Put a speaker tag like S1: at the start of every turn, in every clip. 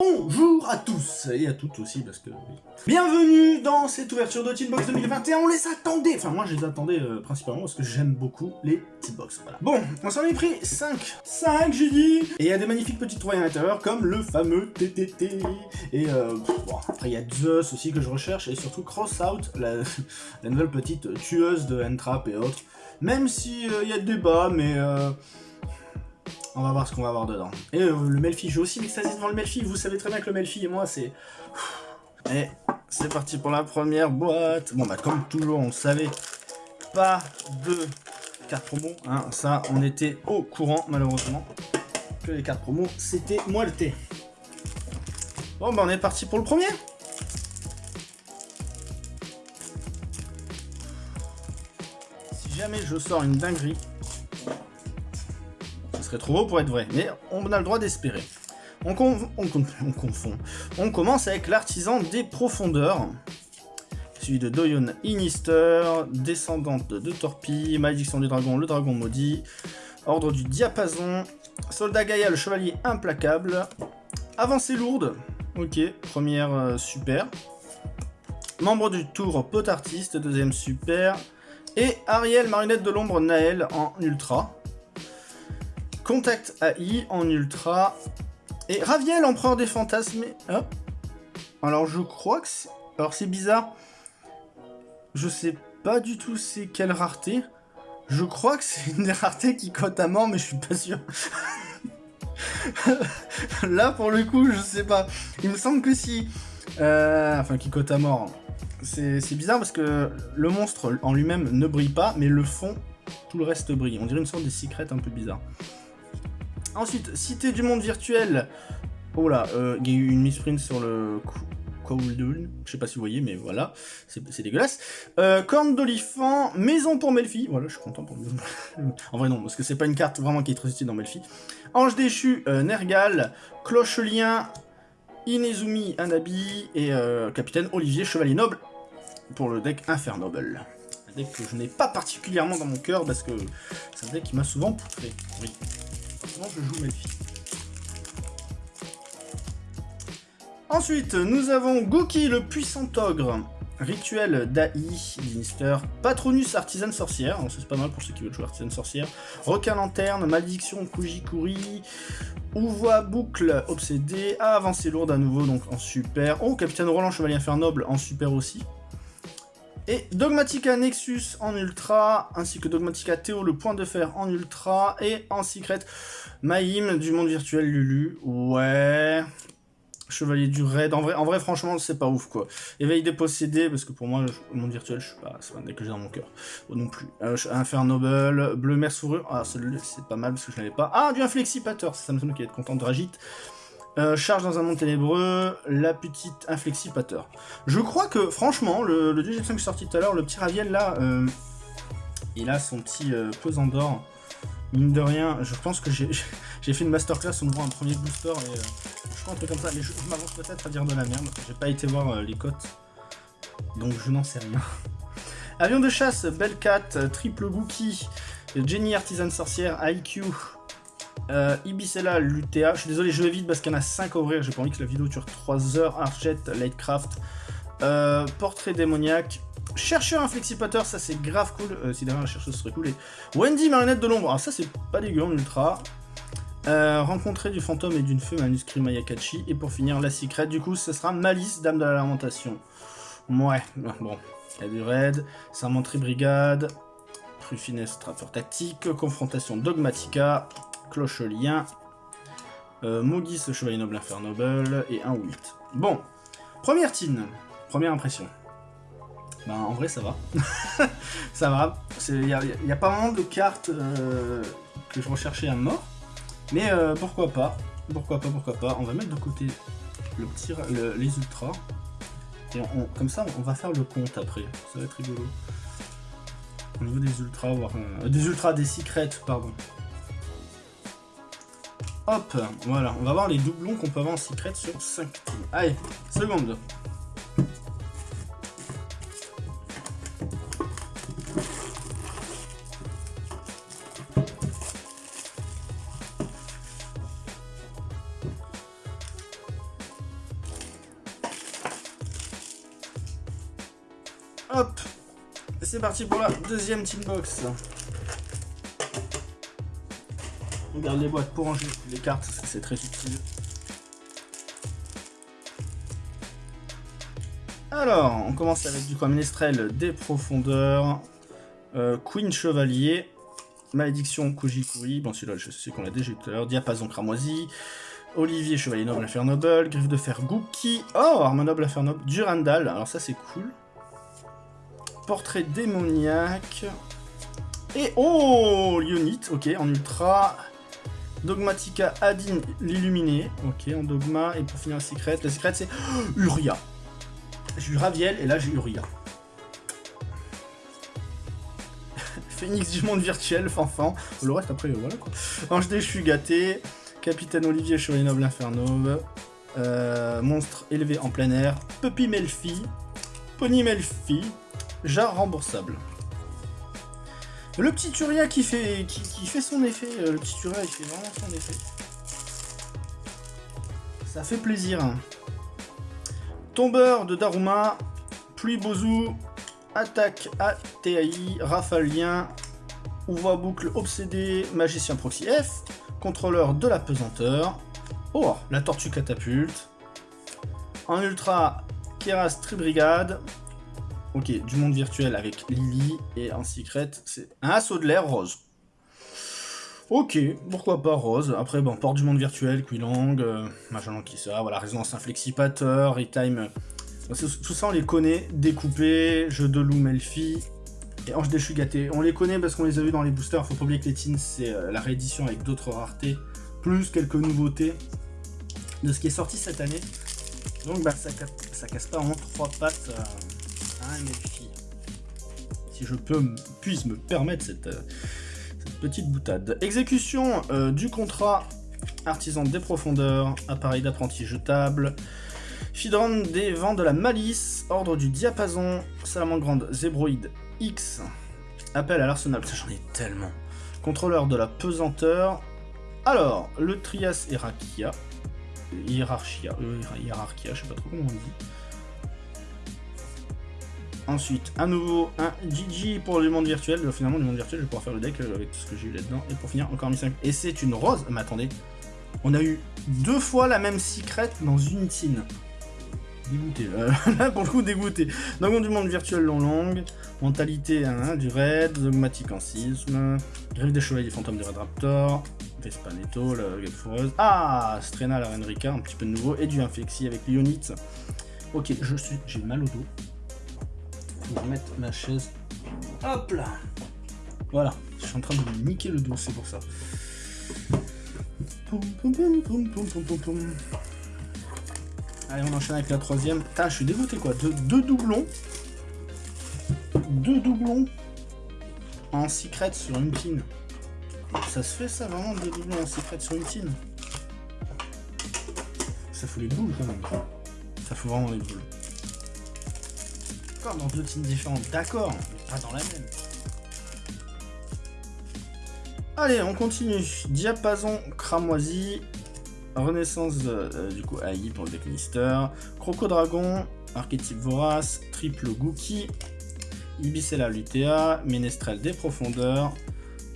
S1: Bonjour à tous, et à toutes aussi, parce que. Bienvenue dans cette ouverture de Teambox 2021, on les attendait Enfin, moi, je les attendais euh, principalement parce que j'aime beaucoup les Teambox. Bon, on s'en est pris 5. 5, j'ai dit Et il y a des magnifiques petites trouvailles à l'intérieur, comme le fameux TTT. Et euh, bon, après, il y a Zeus aussi que je recherche, et surtout Crossout, la, nouvelle petite tueuse de Entrap et autres. Même si euh, il y a des débats, mais... On va voir ce qu'on va avoir dedans. Et euh, le Melfi, j'ai aussi m'extasier devant le Melfi. Vous savez très bien que le Melfi et moi, c'est... Et c'est parti pour la première boîte. Bon, bah comme toujours, on savait, pas de cartes promo. Hein. Ça, on était au courant, malheureusement, que les cartes promo, c'était thé. Bon, bah on est parti pour le premier. Si jamais je sors une dinguerie, serait trop beau pour être vrai, mais on a le droit d'espérer. On, on, confond. On commence avec l'artisan des profondeurs, suivi de Doyon Inister, descendante de Torpille, malédiction du dragon, le dragon maudit, ordre du diapason, soldat Gaïa, le chevalier implacable, avancée lourde, ok, première euh, super, membre du tour pot artiste, deuxième super, et Ariel, marionnette de l'ombre Naël en ultra, Contact AI en ultra. Et Raviel, empereur des fantasmes. Alors je crois que c'est... Alors c'est bizarre. Je sais pas du tout c'est quelle rareté. Je crois que c'est une des raretés qui cote à mort, mais je suis pas sûr. Là, pour le coup, je sais pas. Il me semble que si... Euh, enfin, qui cote à mort. C'est bizarre parce que le monstre en lui-même ne brille pas, mais le fond, tout le reste brille. On dirait une sorte de secret un peu bizarre. Ensuite, Cité du monde virtuel. Oh là, euh, il y a eu une misprint sur le Kowloon. Je sais pas si vous voyez, mais voilà, c'est dégueulasse. Euh, corne d'olifant, maison pour Melfi. Voilà, je suis content pour En vrai, non, parce que c'est pas une carte vraiment qui est très utile dans Melfi. Ange déchu, euh, Nergal, Cloche-lien, Inezumi, Anabi, et euh, Capitaine Olivier, Chevalier Noble, pour le deck Infernoble. Un deck que je n'ai pas particulièrement dans mon cœur, parce que c'est un deck qui m'a souvent poutré. Oui je joue Melfi. Ensuite, nous avons Goki, le puissant ogre. Rituel d'Ai, Minister, Patronus, artisane sorcière, c'est pas mal pour ceux qui veulent jouer artisane sorcière, Requin lanterne, Malédiction, Kujikuri, Ouvoie, boucle, obsédé, avancée lourde à nouveau, donc en super, oh, Capitaine Roland, Chevalier Infernoble, en super aussi, et Dogmatica Nexus en ultra, ainsi que Dogmatica Théo, le point de fer en ultra, et en secret, Maïm du monde virtuel Lulu, ouais... Chevalier du raid, en vrai, en vrai franchement, c'est pas ouf, quoi. Éveil des possédés, parce que pour moi, le monde virtuel, je suis pas, c'est pas un que j'ai dans mon cœur. non plus. Euh, Infernoble, Bleu Mer Sourure, ah, c'est pas mal, parce que je l'avais pas. Ah, du Inflexipateur, ça me semble qu'il être content de Ragit. Euh, charge dans un monde ténébreux, la petite inflexipateur. Je crois que, franchement, le, le deuxième qui est sorti tout à l'heure, le petit Raviel, là, euh, il a son petit euh, pesant d'or. Mine de rien, je pense que j'ai fait une masterclass, on voit un premier booster, et je crois un peu comme ça, mais je, m'avance peut-être à dire de la merde, j'ai pas été voir les cotes, donc je n'en sais rien. Avion de chasse, Bellcat, Triple Gookie, Jenny Artisan Sorcière, IQ, euh, Ibicella. Je suis désolé, je vais vite parce qu'il y en a 5 à ouvrir. J'ai pas envie que la vidéo dure 3 heures. Archet, Lightcraft. Euh, portrait démoniaque. Chercheur inflexipateur, ça c'est grave cool. Euh, si derrière la chercheuse serait cool. Wendy, marionnette de l'ombre. Alors ça c'est pas dégueu en ultra. Euh, rencontrer du fantôme et d'une feu manuscrit Mayakachi. Et pour finir, la secret. Du coup, ce sera Malice, Dame de la Lamentation. Ouais, bon. Il y a du raid. Sermenterie Brigade. Truffines, Trappeur Tactique. Confrontation Dogmatica. Cloche-lien, euh, Mogis, Chevalier Noble Infernoble, et un Wilt. Bon, première tine, première impression. Ben, en vrai, ça va. ça va. Il n'y a, pas vraiment de cartes euh, que je recherchais à mort. Mais euh, pourquoi pas. Pourquoi pas, pourquoi pas. On va mettre de côté le petit, les ultras. Et comme ça, on va faire le compte après. Ça va être rigolo. Au niveau des ultras, voire... Euh, des ultras, des secrets, pardon. Hop, voilà, on va voir les doublons qu'on peut avoir en secret sur 5 teams. Allez, seconde. Hop C'est parti pour la deuxième team box. On garde les boîtes pour ranger les cartes, c'est très utile. Alors, on commence avec du coup Ménestrel des profondeurs, euh, Queen Chevalier, Malédiction Kujikuri, bon celui-là je sais qu'on l'a déjà tout à l'heure, Diapason Cramoisi, Olivier Chevalier Noble Affaire Noble, Griffe de Fer Gookie, oh Arme Noble Affaire Noble, Durandal, alors ça c'est cool. Portrait démoniaque, et oh Lionite, ok, en ultra, Dogmatica Adin l'illuminé, ok, en dogma, et pour finir la secret, la secret c'est Uria. J'ai eu Raviel et là j'ai eu Ria. Phoenix du monde virtuel, Fanfan. Le reste après, voilà quoi. Ange suis gâté. Capitaine Olivier Chevalier Noble Inferno. Euh, monstre élevé en plein air. Puppy Melfi. Pony Melfi. Jar remboursable. Le petit Turia qui fait, son effet. Euh, le petit Turia il fait vraiment son effet. Ça fait plaisir. Tombeur de Daruma, Pluie Bozu, Attaque ATAI, Rafalien, Ouvre boucle obsédé, Magicien Proxy F, Contrôleur de la pesanteur, Oh, la Tortue Catapulte, en Ultra, Keras Tribrigade, ok, du monde virtuel avec Lily, et en Secret, c'est un assaut de l'air rose. Ok, pourquoi pas Rose. Après, bon, porte du monde virtuel, Quilang, euh, machin qui ça, voilà, résonance inflexipateur, retime. Tout ça, on les connaît. Découpé, jeu de loup, Melfi, et Ange déchu gâté. On les connaît parce qu'on les a vus dans les boosters. Faut pas oublier que les teens, c'est euh, la réédition avec d'autres raretés, plus quelques nouveautés de ce qui est sorti cette année. Donc, bah, ça, ça casse pas en trois pattes euh, Melfi. Si je peux, puisse me permettre cette. Euh, petite boutade. Exécution euh, du contrat artisan des profondeurs, appareil d'apprenti jetable, Fidron des vents de la malice, ordre du diapason, salamandre zébroïde X, appel à l'arsenal, j'en ai tellement, contrôleur de la pesanteur, alors, le Trias Hierarchia, Hierarchia, euh, je sais pas trop comment on dit, Ensuite, à nouveau, un GG pour le monde virtuel. Finalement, le monde virtuel, je vais pouvoir faire le deck euh, avec tout ce que j'ai eu là-dedans. Et pour finir, encore 5 Et c'est une rose. Mais attendez, on a eu deux fois la même secret dans une tine. Dégoûté. Euh, là, pour le coup, dégoûté. Donc, du monde virtuel long longue. Mentalité hein, du raid. Dogmatique en sisme. Griffe des chevaliers fantômes du Red Raptor. Vespaneto, la foreuse. Ah Strena, la Reine Rika, un petit peu de nouveau. Et du Inflexi avec Lyonite. Ok, je suis, j'ai mal au dos je vais mettre ma chaise. Hop là Voilà, je suis en train de niquer le dos, c'est pour ça. Allez, on enchaîne avec la troisième. Putain, je suis dégoûté quoi. deux doublons. Deux doublons en secret sur une tine. Ça se fait ça vraiment, deux doublons en secret sur une tine Ça fout les boules quand même. Ça fout vraiment les boules dans deux teams différentes, d'accord, pas dans la même. Allez, on continue. Diapason cramoisi. Renaissance euh, du coup AI pour le deck Croco-Dragon. Archétype Vorace. Triple Gookie. Ibicella Lutea. Ménestrel des profondeurs.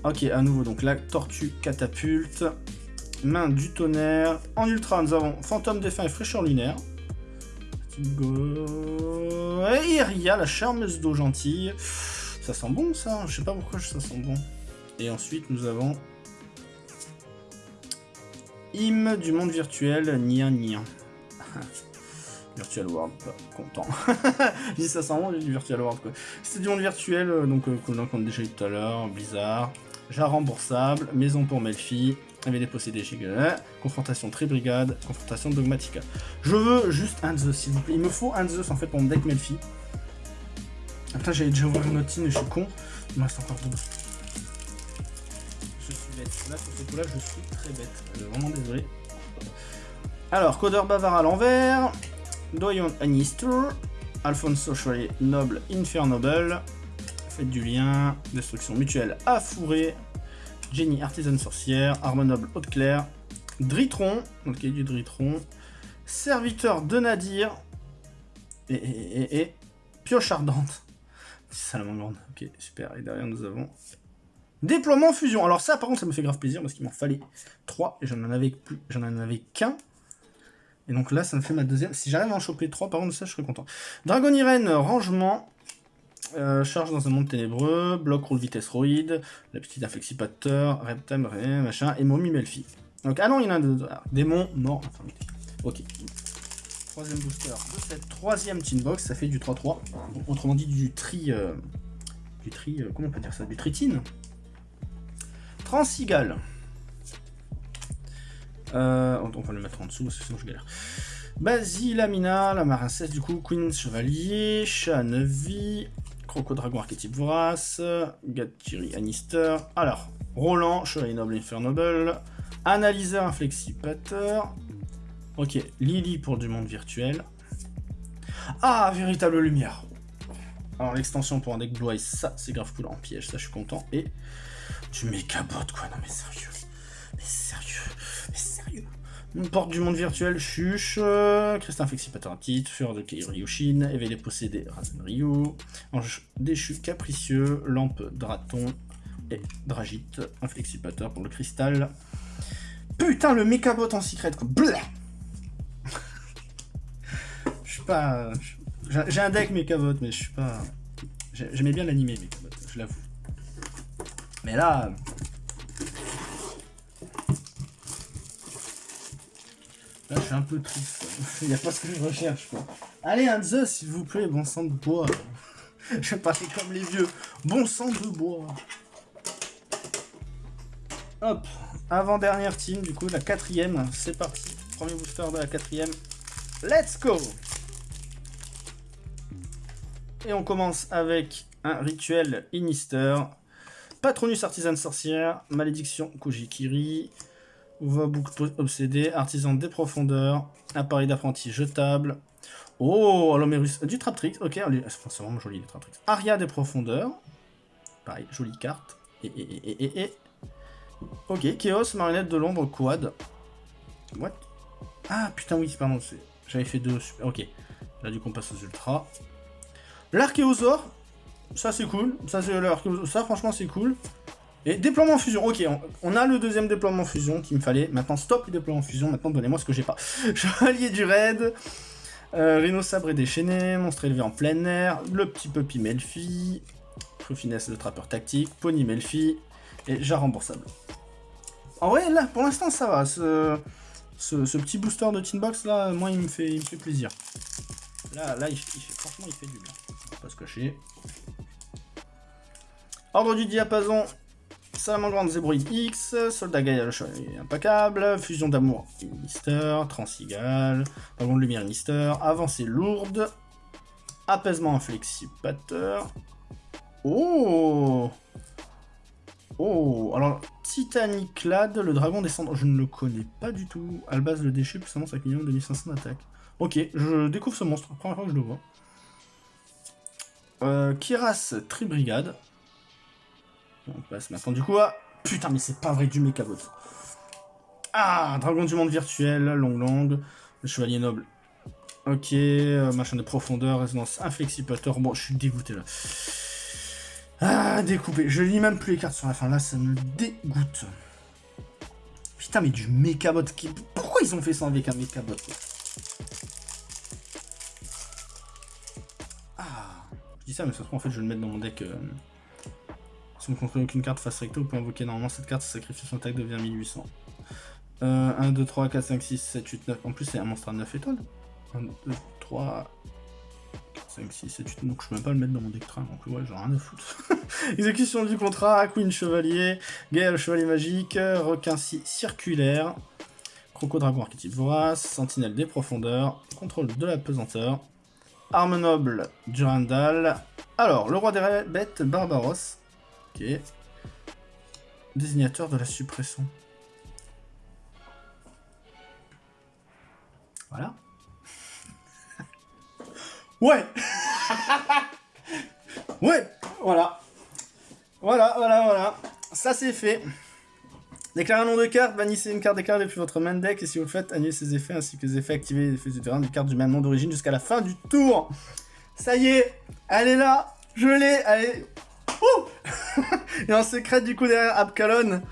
S1: Ok, à nouveau, donc la Tortue Catapulte. Main du tonnerre. En ultra, nous avons Fantôme défunt et Fraîcheur lunaire. Et Iria, la charmeuse d'eau gentille. Ça sent bon ça, je sais pas pourquoi ça sent bon. Et ensuite nous avons Im du monde virtuel, Nia Nia. Virtual World, pas content. si ça sent bon, du Virtual World. C'était du monde virtuel, euh, donc euh, qu'on a déjà eu tout à l'heure, Blizzard. Jar remboursable, maison pour Melfi, avait des possédés Giga, confrontation Tribrigade, confrontation Dogmatica. Je veux juste un Zeus, s'il vous plaît. Il me faut un Zeus en fait pour mon deck Melfi. Après, j'avais déjà ouvert une autre et je suis con. Il me reste encore deux. Je suis bête. Là, sur ce coup-là, je suis très bête. Vraiment désolé. Alors, codeur bavard à l'envers. Doyon Anister. Alfonso Chevalier Noble Infernoble. Faites du lien. Destruction mutuelle à fourrer. Jenny Artisan Sorcière. Arme Noble Haute Claire. Dritron. Ok, du Dritron. Serviteur de Nadir. Et, Pioche Ardente. Salamandre, ok, super. Et derrière, nous avons Déploiement fusion. Alors ça, par contre, ça me fait grave plaisir parce qu'il m'en fallait 3 et j'en en avais avais qu'un. Et donc là, ça me fait ma deuxième. Si j'arrive à en choper 3, par contre, ça, je serais content. Dragon Irene, rangement. Euh, charge dans un monde ténébreux, bloc roule vitesse roïde, la petite inflexipateur, reptime, machin, et momie Melfi. Donc, ah non, il y en a deux. Ah, démon, mort, infirmité. Ok. Troisième booster de cette troisième team box, ça fait du 3-3. Autrement dit, du tri. Euh, du tri. Euh, comment on peut dire ça? Du tritine. Transigal. On va le mettre en dessous parce que sinon je galère. Basilamina, la marincesse du coup, Queen Chevalier, Chat 9 vie, Croco Dragon archétype vorace, Gatiri Anister. Alors, Roland, Chevalier Noble Infernoble, Analyseur Inflexipateur. Ok, Lily pour du monde virtuel. Ah, véritable lumière. Alors l'extension pour un deck Blue Eyes, ça c'est grave cool en piège, ça je suis content. Et tu mécabot quoi, non mais sérieux. Sérieux. Porte du monde virtuel, Chuche, Christin Flexipateur titre, Fureur de Ryushin, Éveillé possédé, Razen Ryu, Ange déchu capricieux, Lampe Draton et Dragite, Inflexipateur pour le cristal. Putain, le mécabot en secret, quoi. Je suis pas... J'ai un deck mécabot, mais je suis pas... J'aimais bien l'animé mécabot, je l'avoue. Mais là... Je suis un peu triste. Il n'y a pas ce que je recherche. Allez, un Zeus, s'il vous plaît, bon sang de bois. je vais parler comme les vieux. Bon sang de bois. Hop, avant-dernière team, du coup, la quatrième. C'est parti. Premier booster de la quatrième. Let's go Et on commence avec un rituel Inister. Patronus artisan sorcière, malédiction Kujikiri, Uvabouk obsédé, artisan des profondeurs, appareil d'apprenti jetable. Oh, Alomérus, du Traptrix, ok, c'est vraiment joli les Traptrix. Aria des profondeurs, pareil, jolie carte. Et, et, et, et. Ok, Chaos, marionnette de l'ombre, quad. What? Ah, putain, oui, pardon, j'avais fait deux, super, ok. Là, du coup, on passe aux ultras. L'archéosaure, ça c'est cool. Ça, ça franchement, c'est cool. Et déploiement fusion, ok, on, a le deuxième déploiement fusion qu'il me fallait. Maintenant, stop le déploiement fusion, maintenant donnez-moi ce que j'ai pas. Chevalier du raid, euh, Rhino sabré déchaîné, monstre élevé en plein air, le petit puppy Melfi, Finesse le trappeur tactique, Pony Melfi, et jar remboursable. En vrai, là, pour l'instant, ça va. Ce, petit booster de Tin Box, là, moi, il me fait, il me fait plaisir. Là, là, il, franchement, il fait du bien. Pas se cacher. Ordre du diapason, Salamandre Zébroïde X, Soldat Gaïa le Fusion d'amour Mister, Transigal, Dragon de lumière Mister, Avancée lourde, Apaisement inflexipateur. Oh Oh Alors, Titanic Lad, le dragon descendant, je ne le connais pas du tout. Albaz le déchet, puissamment 5 millions 2500 d'attaque. Ok, je découvre ce monstre, première fois que je le vois. Euh, Kiras Tribrigade, on passe maintenant du coup à... Putain, mais c'est pas vrai du mécabot. Ah, Dragon du monde virtuel, long long, le chevalier noble. Ok, euh, machin de profondeur, résonance inflexipateur. Bon, je suis dégoûté là. Ah, découpé. Je lis même plus les cartes sur la fin. Là, ça me dégoûte. Putain, mais du mécabot. Qui... Pourquoi ils ont fait ça avec un mécabot Ah, je dis ça, mais ça se trouve, en fait, je vais le mettre dans mon deck. Euh... Si vous ne aucune carte face recto, vous pouvez invoquer normalement cette carte, sacrifie son attaque devient 1800. Euh, 1, 2, 3, 4, 5, 6, 7, 8, 9. En plus, c'est un monstre à 9 étoiles. 1, 2, 3, 4, 5, 6, 7, 8. Donc, je peux même pas le mettre dans mon deck train. Donc, ouais, j'en ai rien à foutre. Exécution du contrat, Queen Chevalier, Gaël Chevalier Magique, Requin Circulaire, Croco Dragon Archétype Vorace, Sentinelle des Profondeurs, Contrôle de la Pesanteur, Arme Noble, Durandal. Alors, le roi des bêtes, Barbaros. Ok. Désignateur de la suppression. Voilà. ouais Ouais Voilà. Voilà, voilà, voilà. Ça c'est fait. Déclarez un nom de carte, bannissez une carte déclarée depuis votre main deck, et si vous le faites, annulez ses effets ainsi que les effets activés des effets du terrain du carte du même nom d'origine jusqu'à la fin du tour. Ça y est, elle est là, Je l'ai, allez Ouh Et en secret, du coup, derrière Abcalon.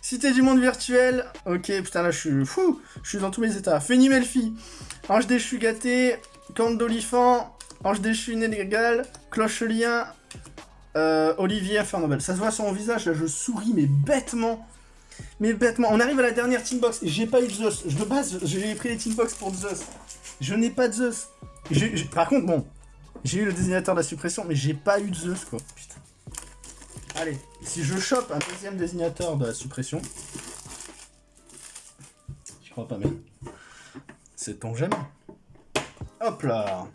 S1: Cité du monde virtuel. Ok, putain, là, je suis fou. Je suis dans tous mes états. Féni Melfi. Ange déchu gâté. Camp d'Olifant. Ange déchu inégal. Cloche-lien. Euh, Olivier Fernobel. Ça se voit sur mon visage, là, je souris, mais bêtement. Mais bêtement. On arrive à la dernière team box. J'ai pas eu Zeus. De base, j'ai pris les team box pour Zeus. Je n'ai pas de Zeus. Par contre, bon, j'ai eu le désignateur de la suppression, mais j'ai pas eu de Zeus, quoi. Allez, si je chope un deuxième désignateur de la suppression... Je crois pas, mais... C'est ton j'aime. Hop là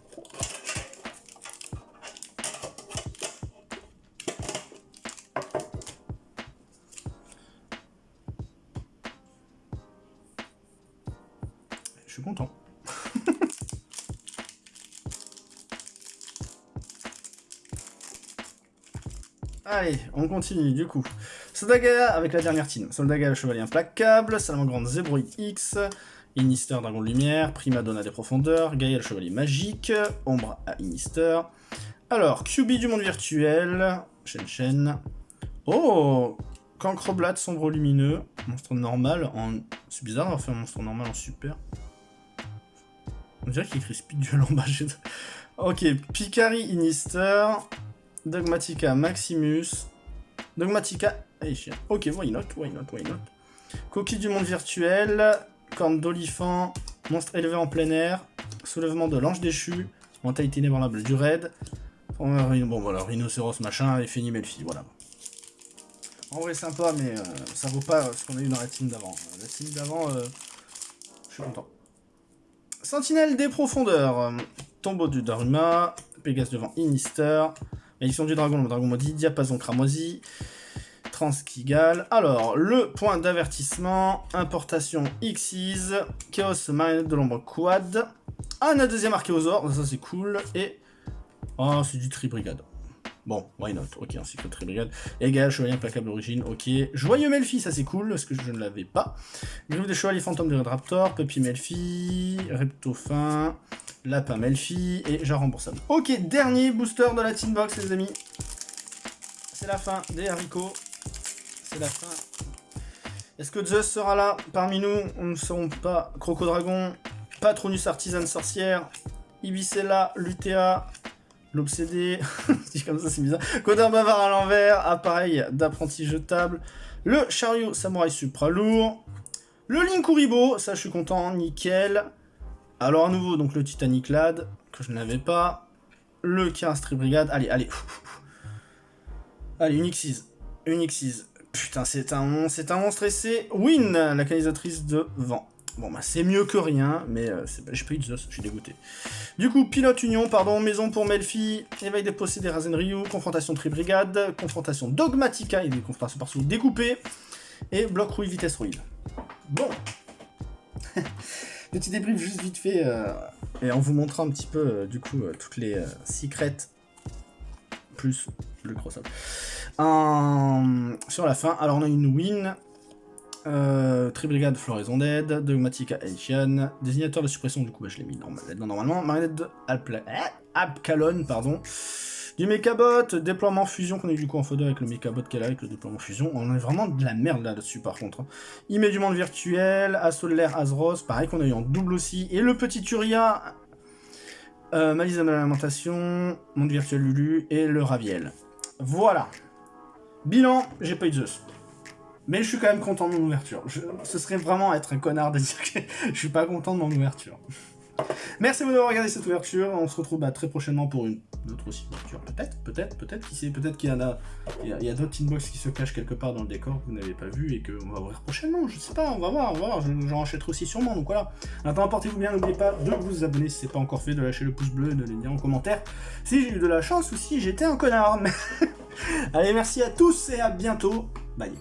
S1: Allez, on continue du coup. Soldagaya avec la dernière team. Soldagaya le chevalier implacable, Salamandre Zebroid X, Inister Dragon de Lumière, Primadonna des Profondeurs, Gaïa le chevalier magique, Ombre à Inister. Alors, QB du monde virtuel, Shen Shen. Oh Cancroblat sombre lumineux, monstre normal en... C'est bizarre d'avoir fait un monstre normal en super. On dirait qu'il écrit Speed Duel en bas. ok, Picari Inister, Dogmatica Maximus. Dogmatica... Hey, chien. Ok, why not, why not, why not. Coquille du monde virtuel. Corne d'olifant. Monstre élevé en plein air. Soulèvement de l'ange déchu. Mentalité inébranlable du raid. Bon voilà, rhinocéros machin et Fini Melfi, voilà. En vrai sympa, mais euh, ça vaut pas ce qu'on a eu dans la team d'avant. La team d'avant, euh, je suis content. Sentinelle des profondeurs. Tombeau du Daruma. Pégase devant Inister. Malédiction du dragon, le dragon maudit, diapason cramoisi, transkigal. Alors, le point d'avertissement, importation Xyz, chaos marionnette de l'ombre quad. Ah, on a deuxième archéosaure, ça c'est cool. Et, oh, c'est du tri-brigade. Bon, why not? Ok, un cycle tri-brigade. Égal, chevalier implacable d'origine, ok. Joyeux Melfi, ça c'est cool, parce que je ne l'avais pas. Griffe des chevaliers fantômes de Red Raptor, Puppy Melfi, Reptofin, Lapin Melfi et genre remboursable. Ok, dernier booster de la team box, les amis. C'est la fin des haricots. C'est la fin. Est-ce que Zeus sera là parmi nous? On ne seront pas Crocodragon, Patronus Artisan Sorcière, Ibicella, Lutea, L'Obsédé, comme ça c'est bizarre, Bavard à l'envers, appareil d'apprenti jetable, le Chariot Samouraï Supra lourd, le Linkuribo, ça je suis content, nickel, alors à nouveau, donc le Titanic Lad, que je n'avais pas. Le Kiras Brigade. Allez, allez. Allez, une X6. Une X6. Putain, c'est un, c'est un monstre et c'est Win, la canalisatrice de vent. Bon, bah c'est mieux que rien, mais euh, j'ai pas eu de Zeus, je suis dégoûté. Du coup, pilote union, pardon, maison pour Melfi, éveil des possédés Razen Ryu, confrontation Tribrigade, confrontation Dogmatica, il y a des confrontations par découpées, et bloc rouille vitesse rouille. Bon Petit débrief juste vite fait, euh, et en vous montrant un petit peu, euh, du coup, euh, toutes les secrets, plus le cross-up. Sur la fin, alors on a une win, Tribrigade Floraison Dead, Dogmatica Haitian, Désignateur de suppression, du coup bah, je l'ai mis normalement, Marionnette de Abcalon, pardon, du Mechabot, déploiement fusion qu'on a eu du coup en photo avec le Mechabot qu'elle a avec le déploiement fusion. On a vraiment de la merde là-dessus par contre. Il met du monde virtuel, Assaut de l'air Azros, pareil qu'on a eu en double aussi. Et le petit Turia, euh, de l'alimentation, monde virtuel Lulu et le Raviel. Voilà. Bilan, j'ai pas eu Zeus. Mais je suis quand même content de mon ouverture. ce serait vraiment être un connard de dire que je suis pas content de mon ouverture. Merci d'avoir regardé cette ouverture. On se retrouve bah, très prochainement pour une autre aussi ouverture. Peut-être, peut-être, peut-être. Qui sait, peut-être qu'il y en a, il y a, d'autres inbox qui se cachent quelque part dans le décor que vous n'avez pas vu et qu'on va ouvrir prochainement. Je sais pas, on va voir, on va voir. J'en achèterai aussi sûrement. Donc voilà. Maintenant, portez-vous bien. N'oubliez pas de vous abonner si ce n'est pas encore fait, de lâcher le pouce bleu, de le dire en commentaire si j'ai eu de la chance ou si j'étais un connard. Allez, merci à tous et à bientôt. Bye.